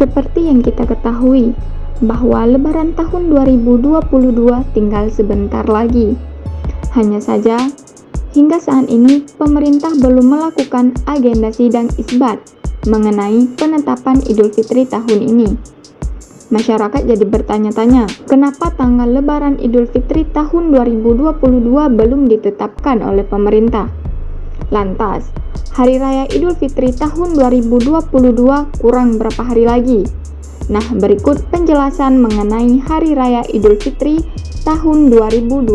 Seperti yang kita ketahui, bahwa lebaran tahun 2022 tinggal sebentar lagi. Hanya saja, hingga saat ini pemerintah belum melakukan agenda sidang isbat mengenai penetapan Idul Fitri tahun ini. Masyarakat jadi bertanya-tanya, kenapa tanggal lebaran Idul Fitri tahun 2022 belum ditetapkan oleh pemerintah? Lantas, Hari Raya Idul Fitri tahun 2022 kurang berapa hari lagi? Nah, berikut penjelasan mengenai Hari Raya Idul Fitri tahun 2022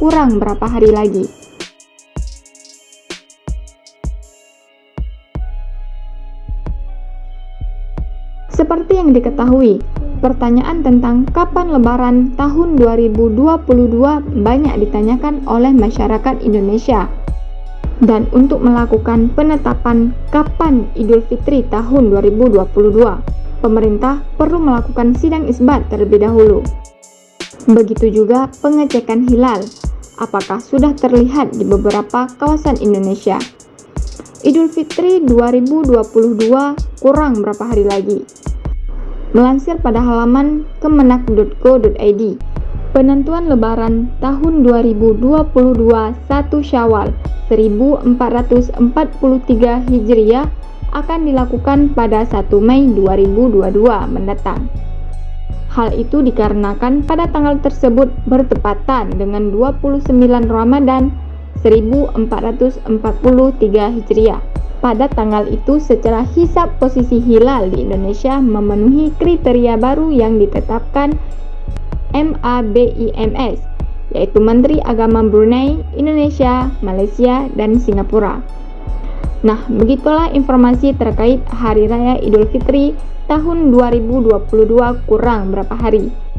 kurang berapa hari lagi. Seperti yang diketahui, pertanyaan tentang kapan lebaran tahun 2022 banyak ditanyakan oleh masyarakat Indonesia. Dan untuk melakukan penetapan kapan Idul Fitri tahun 2022, pemerintah perlu melakukan sidang isbat terlebih dahulu. Begitu juga pengecekan hilal, apakah sudah terlihat di beberapa kawasan Indonesia. Idul Fitri 2022 kurang berapa hari lagi. Melansir pada halaman kemenak.go.id, penentuan lebaran tahun 2022 1 Syawal 1443 Hijriah akan dilakukan pada 1 Mei 2022 mendatang. Hal itu dikarenakan pada tanggal tersebut bertepatan dengan 29 Ramadan 1443 Hijriah. Pada tanggal itu secara hisap posisi hilal di Indonesia memenuhi kriteria baru yang ditetapkan MABIMS, yaitu Menteri Agama Brunei, Indonesia, Malaysia, dan Singapura. Nah, begitulah informasi terkait Hari Raya Idul Fitri tahun 2022 kurang berapa hari.